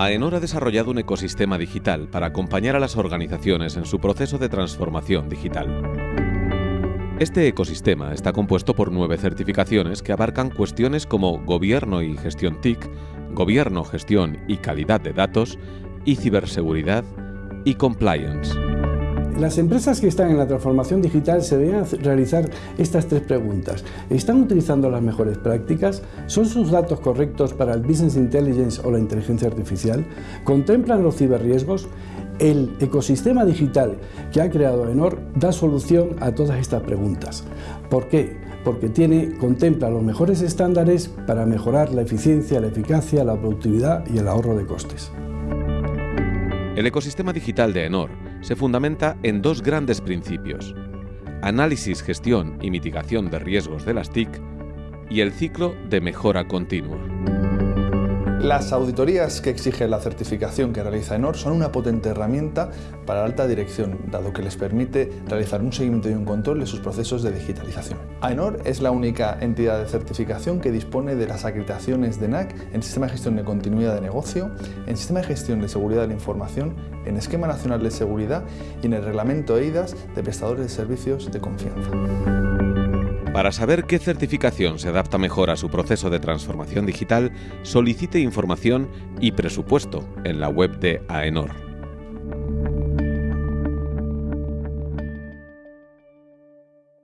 AENOR ha desarrollado un ecosistema digital para acompañar a las organizaciones en su proceso de transformación digital. Este ecosistema está compuesto por nueve certificaciones que abarcan cuestiones como gobierno y gestión TIC, gobierno, gestión y calidad de datos, y ciberseguridad y compliance. Las empresas que están en la transformación digital se deben realizar estas tres preguntas. ¿Están utilizando las mejores prácticas? ¿Son sus datos correctos para el Business Intelligence o la inteligencia artificial? ¿Contemplan los ciberriesgos? El ecosistema digital que ha creado Enor da solución a todas estas preguntas. ¿Por qué? Porque tiene, contempla los mejores estándares para mejorar la eficiencia, la eficacia, la productividad y el ahorro de costes. El ecosistema digital de Enor se fundamenta en dos grandes principios, análisis, gestión y mitigación de riesgos de las TIC y el ciclo de mejora continua. Las auditorías que exige la certificación que realiza ENOR son una potente herramienta para la alta dirección, dado que les permite realizar un seguimiento y un control de sus procesos de digitalización. AENOR es la única entidad de certificación que dispone de las acreditaciones de NAC en Sistema de Gestión de Continuidad de Negocio, en Sistema de Gestión de Seguridad de la Información, en Esquema Nacional de Seguridad y en el Reglamento EIDAS de Prestadores de Servicios de Confianza. Para saber qué certificación se adapta mejor a su proceso de transformación digital, solicite información y presupuesto en la web de AENOR.